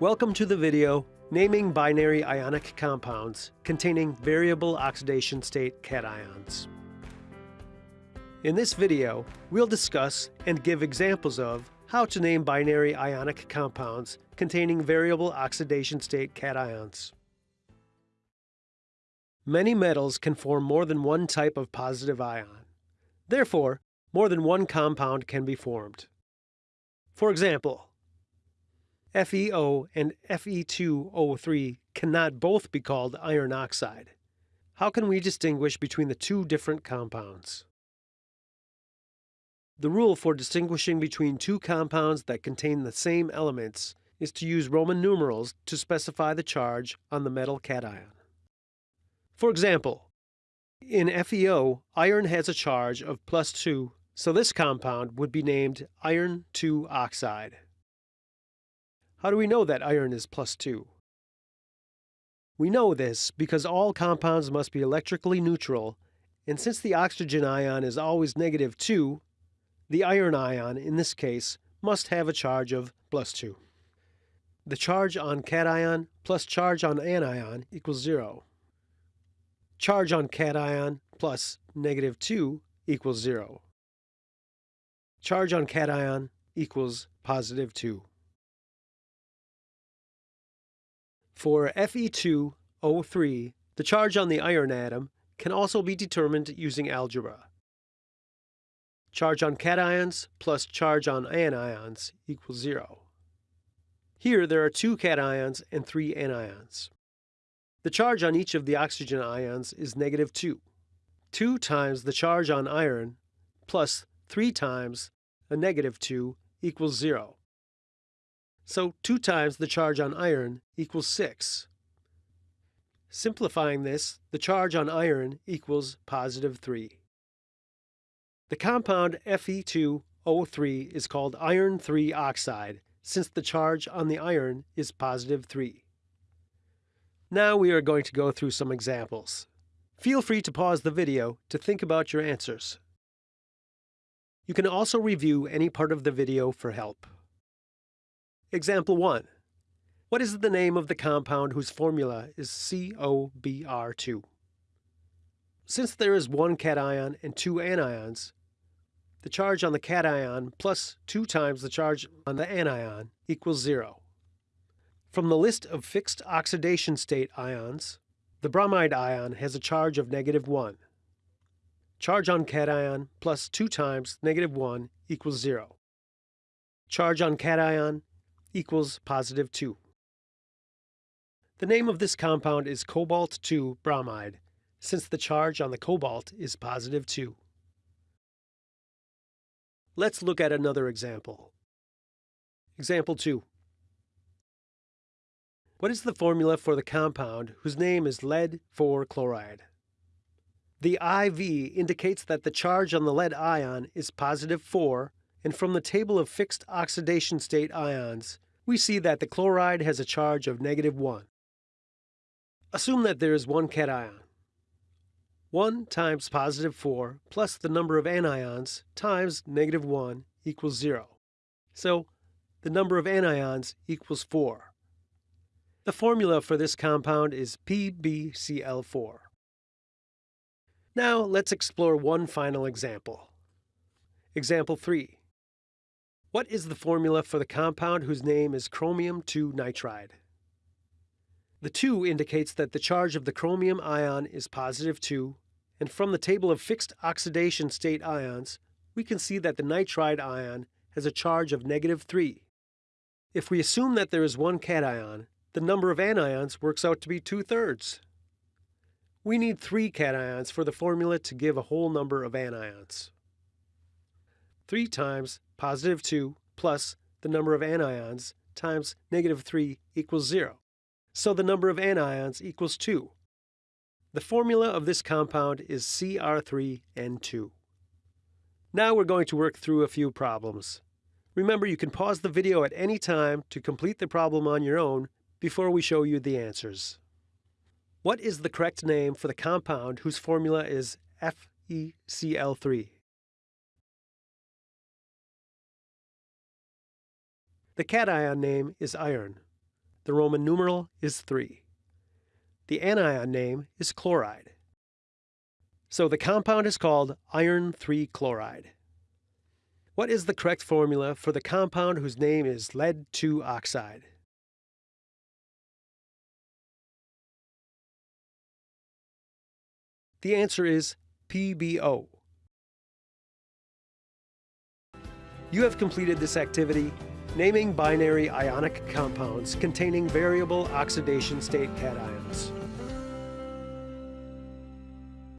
Welcome to the video Naming Binary Ionic Compounds containing variable oxidation state cations. In this video, we'll discuss and give examples of how to name binary ionic compounds containing variable oxidation state cations. Many metals can form more than one type of positive ion. Therefore, more than one compound can be formed. For example, FeO and Fe2O3 cannot both be called iron oxide. How can we distinguish between the two different compounds? The rule for distinguishing between two compounds that contain the same elements is to use Roman numerals to specify the charge on the metal cation. For example, in FeO, iron has a charge of plus 2, so this compound would be named iron 2 oxide. How do we know that iron is plus 2? We know this because all compounds must be electrically neutral, and since the oxygen ion is always negative 2, the iron ion, in this case, must have a charge of plus 2. The charge on cation plus charge on anion equals 0. Charge on cation plus negative 2 equals 0. Charge on cation equals positive 2. For Fe2O3, the charge on the iron atom can also be determined using algebra. Charge on cations plus charge on anions equals 0. Here there are two cations and three anions. The charge on each of the oxygen ions is negative 2. 2 times the charge on iron plus 3 times a negative 2 equals 0. So 2 times the charge on iron equals 6. Simplifying this, the charge on iron equals positive 3. The compound Fe2O3 is called iron 3 oxide since the charge on the iron is positive 3. Now we are going to go through some examples. Feel free to pause the video to think about your answers. You can also review any part of the video for help. Example 1. What is the name of the compound whose formula is CoBr2? Since there is one cation and two anions, the charge on the cation plus 2 times the charge on the anion equals 0. From the list of fixed oxidation state ions, the bromide ion has a charge of negative 1. Charge on cation plus 2 times negative 1 equals 0. Charge on cation equals positive 2. The name of this compound is cobalt-2 bromide, since the charge on the cobalt is positive 2. Let's look at another example. Example 2. What is the formula for the compound whose name is lead 4 chloride? The IV indicates that the charge on the lead ion is positive 4, and from the table of fixed oxidation state ions, we see that the chloride has a charge of negative 1. Assume that there is one cation. 1 times positive 4 plus the number of anions times negative 1 equals 0. So the number of anions equals 4. The formula for this compound is PbCl4. Now let's explore one final example. Example 3. What is the formula for the compound whose name is chromium 2 nitride? The 2 indicates that the charge of the chromium ion is positive 2, and from the table of fixed oxidation state ions, we can see that the nitride ion has a charge of negative 3. If we assume that there is one cation, the number of anions works out to be two-thirds. We need three cations for the formula to give a whole number of anions. 3 times positive 2 plus the number of anions times negative 3 equals 0. So the number of anions equals 2. The formula of this compound is Cr3N2. Now we're going to work through a few problems. Remember, you can pause the video at any time to complete the problem on your own before we show you the answers. What is the correct name for the compound whose formula is FeCl3? The cation name is iron. The Roman numeral is 3. The anion name is chloride. So the compound is called iron 3 chloride. What is the correct formula for the compound whose name is lead 2 oxide? The answer is PbO. You have completed this activity naming binary ionic compounds containing variable oxidation state cations.